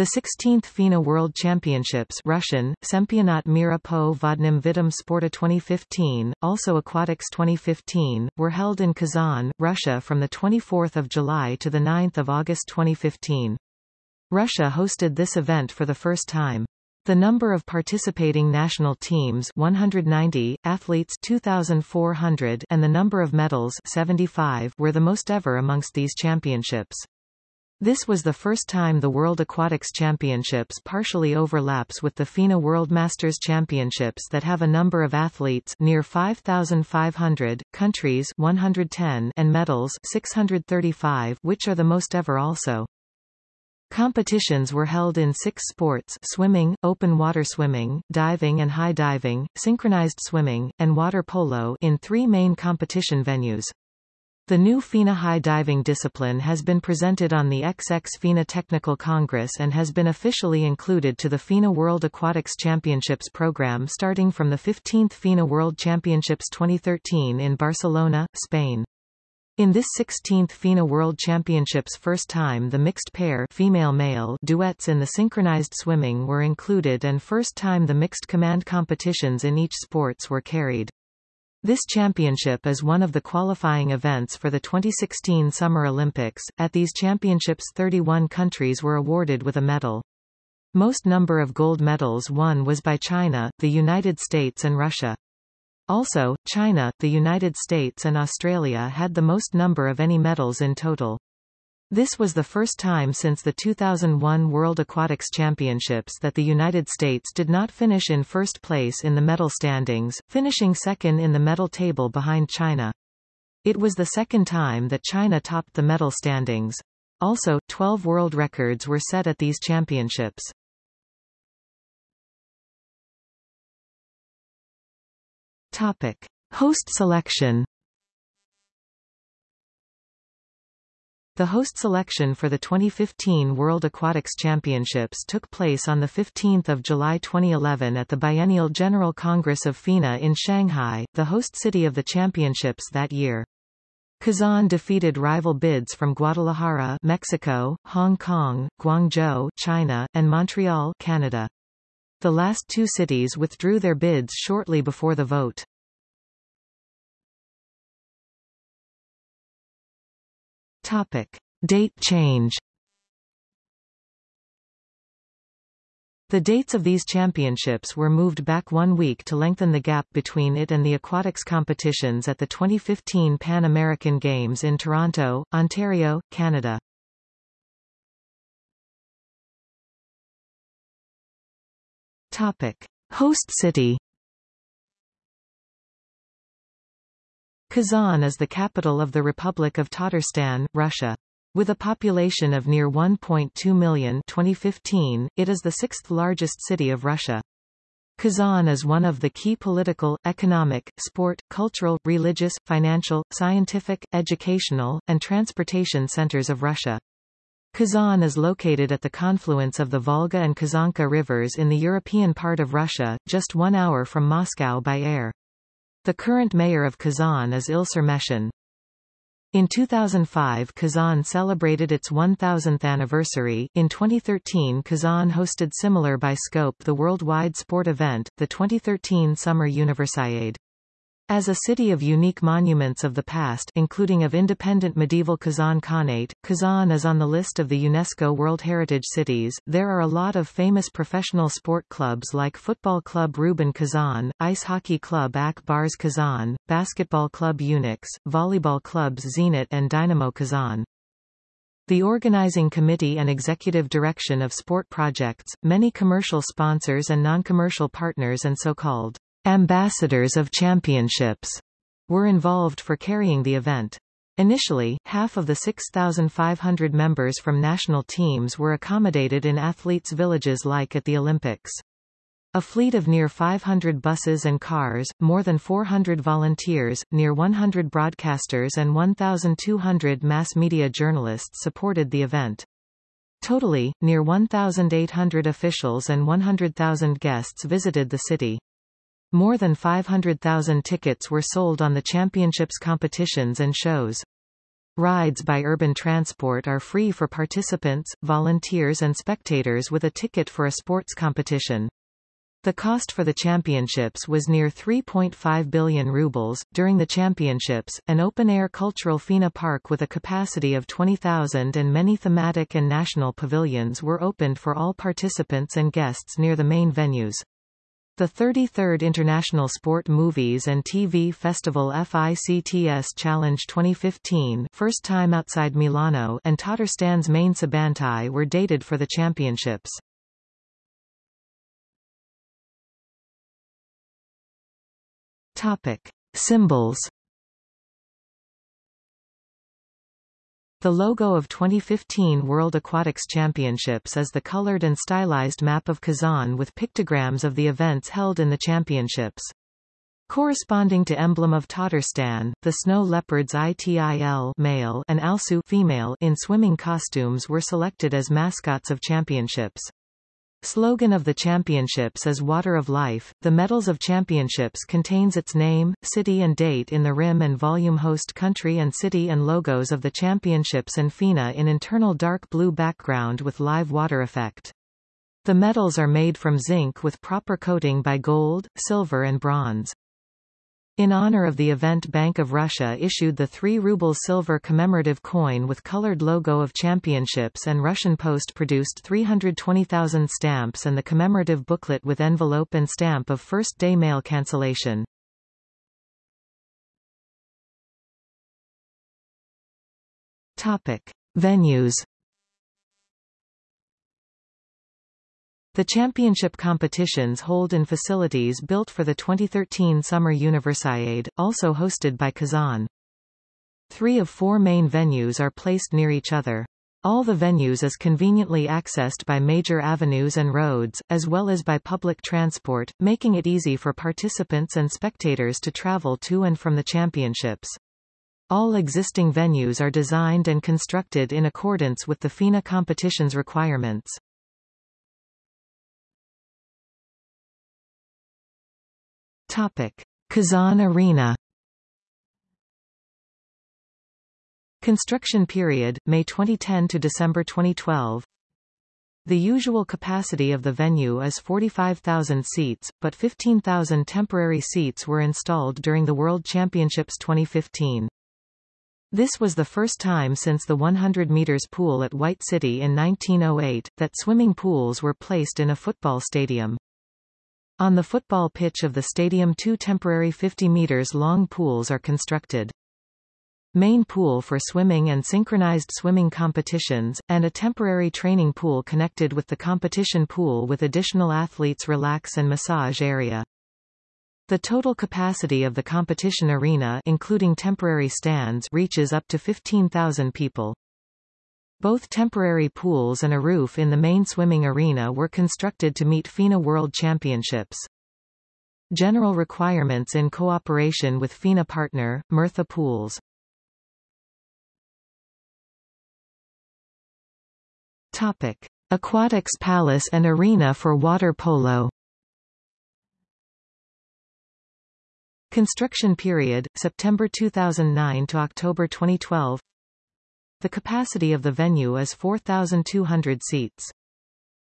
The 16th FINA World Championships Russian, Sempionat Mira po vodnym vidom sporta 2015, also Aquatics 2015, were held in Kazan, Russia from 24 July to 9 August 2015. Russia hosted this event for the first time. The number of participating national teams 190, athletes 2,400 and the number of medals 75 were the most ever amongst these championships. This was the first time the World Aquatics Championships partially overlaps with the FINA World Masters Championships that have a number of athletes near 5,500, countries 110 and medals 635 which are the most ever also. Competitions were held in six sports swimming, open water swimming, diving and high diving, synchronized swimming, and water polo in three main competition venues. The new FINA high diving discipline has been presented on the XX FINA Technical Congress and has been officially included to the FINA World Aquatics Championships program starting from the 15th FINA World Championships 2013 in Barcelona, Spain. In this 16th FINA World Championships first time the mixed pair female-male duets in the synchronized swimming were included and first time the mixed command competitions in each sports were carried. This championship is one of the qualifying events for the 2016 Summer Olympics. At these championships 31 countries were awarded with a medal. Most number of gold medals won was by China, the United States and Russia. Also, China, the United States and Australia had the most number of any medals in total. This was the first time since the 2001 World Aquatics Championships that the United States did not finish in first place in the medal standings, finishing second in the medal table behind China. It was the second time that China topped the medal standings. Also, 12 world records were set at these championships. Topic. Host selection The host selection for the 2015 World Aquatics Championships took place on 15 July 2011 at the Biennial General Congress of FINA in Shanghai, the host city of the championships that year. Kazan defeated rival bids from Guadalajara, Mexico, Hong Kong, Guangzhou, China, and Montreal, Canada. The last two cities withdrew their bids shortly before the vote. Topic. Date change The dates of these championships were moved back one week to lengthen the gap between it and the aquatics competitions at the 2015 Pan American Games in Toronto, Ontario, Canada. Topic. Host city Kazan is the capital of the Republic of Tatarstan, Russia. With a population of near 1.2 million 2015, it is the sixth largest city of Russia. Kazan is one of the key political, economic, sport, cultural, religious, financial, scientific, educational, and transportation centers of Russia. Kazan is located at the confluence of the Volga and Kazanka rivers in the European part of Russia, just one hour from Moscow by air. The current mayor of Kazan is Ilsur Metshin. In 2005 Kazan celebrated its 1000th anniversary. In 2013 Kazan hosted similar by scope the worldwide sport event, the 2013 Summer Universiade. As a city of unique monuments of the past including of independent medieval Kazan Khanate, Kazan is on the list of the UNESCO World Heritage Cities. There are a lot of famous professional sport clubs like Football Club Rubin Kazan, Ice Hockey Club Ak Bars Kazan, Basketball Club UNICS, Volleyball Clubs Zenit and Dynamo Kazan. The organizing committee and executive direction of sport projects, many commercial sponsors and non-commercial partners and so-called Ambassadors of Championships were involved for carrying the event. Initially, half of the 6,500 members from national teams were accommodated in athletes' villages like at the Olympics. A fleet of near 500 buses and cars, more than 400 volunteers, near 100 broadcasters and 1,200 mass media journalists supported the event. Totally, near 1,800 officials and 100,000 guests visited the city. More than 500,000 tickets were sold on the championships competitions and shows. Rides by urban transport are free for participants, volunteers and spectators with a ticket for a sports competition. The cost for the championships was near 3.5 billion rubles. During the championships, an open-air cultural FINA park with a capacity of 20,000 and many thematic and national pavilions were opened for all participants and guests near the main venues. The 33rd International Sport Movies and TV Festival FICTS Challenge 2015 first time outside Milano and Tatarstan's main Sabantuy were dated for the championships. Topic. Symbols The logo of 2015 World Aquatics Championships is the colored and stylized map of Kazan with pictograms of the events held in the championships. Corresponding to emblem of Tatarstan, the snow leopards ITIL male and Alsu female in swimming costumes were selected as mascots of championships. Slogan of the championships is Water of Life. The Medals of Championships contains its name, city and date in the rim and volume host country and city and logos of the championships and FINA in internal dark blue background with live water effect. The medals are made from zinc with proper coating by gold, silver and bronze. In honor of the event Bank of Russia issued the 3 ruble silver commemorative coin with colored logo of championships and Russian Post produced 320,000 stamps and the commemorative booklet with envelope and stamp of first day mail cancellation. Topic. Venues The championship competitions hold in facilities built for the 2013 Summer Universiade, also hosted by Kazan. Three of four main venues are placed near each other. All the venues is conveniently accessed by major avenues and roads, as well as by public transport, making it easy for participants and spectators to travel to and from the championships. All existing venues are designed and constructed in accordance with the FINA competition's requirements. Topic. Kazan Arena Construction period, May 2010 to December 2012 The usual capacity of the venue is 45,000 seats, but 15,000 temporary seats were installed during the World Championships 2015. This was the first time since the 100 meters pool at White City in 1908, that swimming pools were placed in a football stadium. On the football pitch of the stadium two temporary 50 meters long pools are constructed. Main pool for swimming and synchronized swimming competitions, and a temporary training pool connected with the competition pool with additional athletes relax and massage area. The total capacity of the competition arena including temporary stands reaches up to 15,000 people. Both temporary pools and a roof in the main swimming arena were constructed to meet FINA World Championships. General requirements in cooperation with FINA partner, Myrtha Pools. Topic. Aquatics Palace and Arena for water polo Construction period, September 2009 to October 2012 the capacity of the venue is 4,200 seats.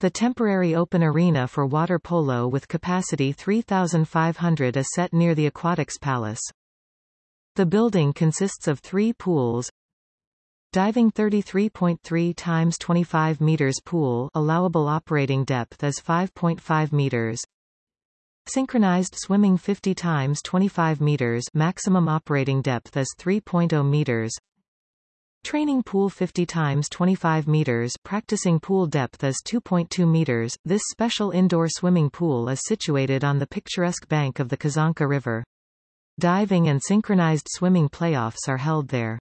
The temporary open arena for water polo with capacity 3,500 is set near the Aquatics Palace. The building consists of three pools, Diving 33.3 times 25 meters pool allowable operating depth is 5.5 meters. Synchronized swimming 50 times 25 meters maximum operating depth is 3.0 meters. Training pool 50 times 25 meters practicing pool depth is 2.2 meters. This special indoor swimming pool is situated on the picturesque bank of the Kazanka River. Diving and synchronized swimming playoffs are held there.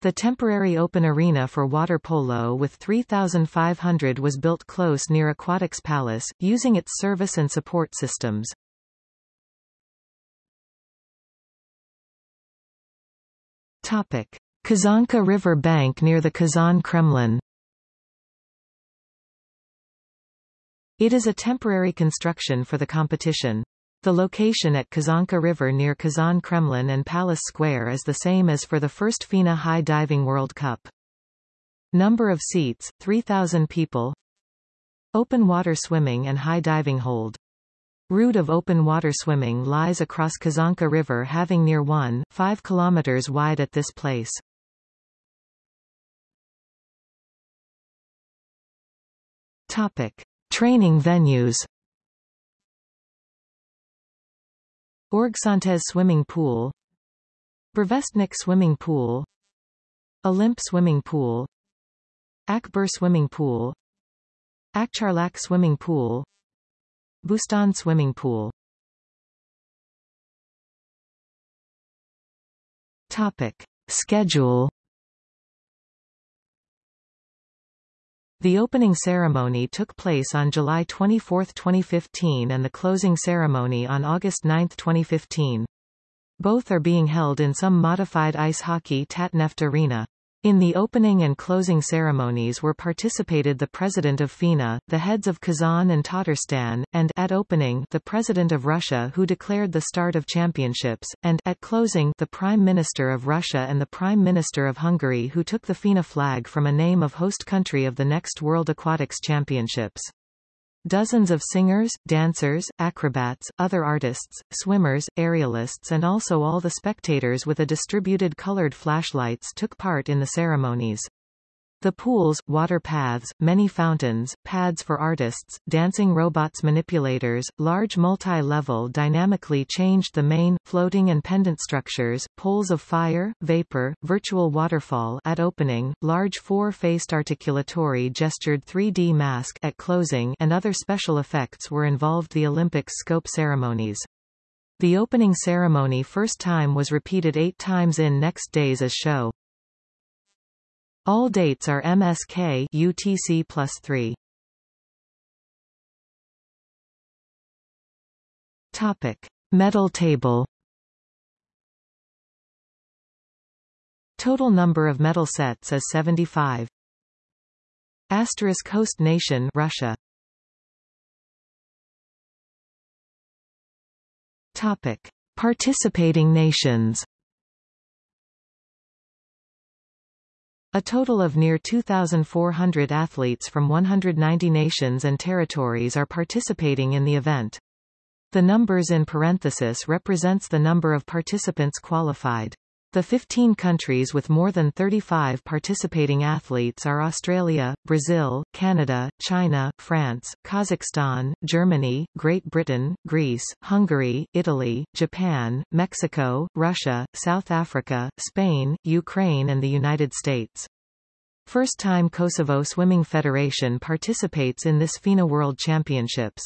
The temporary open arena for water polo with 3,500 was built close near Aquatics Palace, using its service and support systems. Topic. Kazanka River bank near the Kazan Kremlin. It is a temporary construction for the competition. The location at Kazanka River near Kazan Kremlin and Palace Square is the same as for the first FINA High Diving World Cup. Number of seats, 3,000 people Open water swimming and high diving hold. Route of open water swimming lies across Kazanka River having near 1, 5 km wide at this place. Topic. Training venues Orgsintez Swimming Pool Burevestnik Swimming Pool Olymp Swimming Pool Akbur Swimming Pool Akcharlak Swimming Pool Bustan Swimming Pool Topic. Schedule The opening ceremony took place on July 24, 2015 and the closing ceremony on August 9, 2015. Both are being held in some modified ice hockey Tatneft Arena. In the opening and closing ceremonies were participated the President of FINA, the heads of Kazan and Tatarstan, and at opening the President of Russia who declared the start of championships, and at closing the Prime Minister of Russia and the Prime Minister of Hungary who took the FINA flag from a name of host country of the next World Aquatics Championships. Dozens of singers, dancers, acrobats, other artists, swimmers, aerialists and also all the spectators with a distributed colored flashlights took part in the ceremonies. The pools, water paths, many fountains, pads for artists, dancing robots manipulators, large multi-level dynamically changed the main, floating and pendant structures, poles of fire, vapor, virtual waterfall at opening, large four-faced articulatory gestured 3D mask at closing and other special effects were involved the Olympics scope ceremonies. The opening ceremony first time was repeated eight times in next days as show. All dates are MSK UTC plus 3. Topic. Medal table Total number of medal sets is 75. Asterisk host nation Russia. Topic. Participating nations A total of near 2,400 athletes from 190 nations and territories are participating in the event. The numbers in parenthesis represents the number of participants qualified. The 15 countries with more than 35 participating athletes are Australia, Brazil, Canada, China, France, Kazakhstan, Germany, Great Britain, Greece, Hungary, Italy, Japan, Mexico, Russia, South Africa, Spain, Ukraine and the United States. First time Kosovo Swimming Federation participates in this FINA World Championships.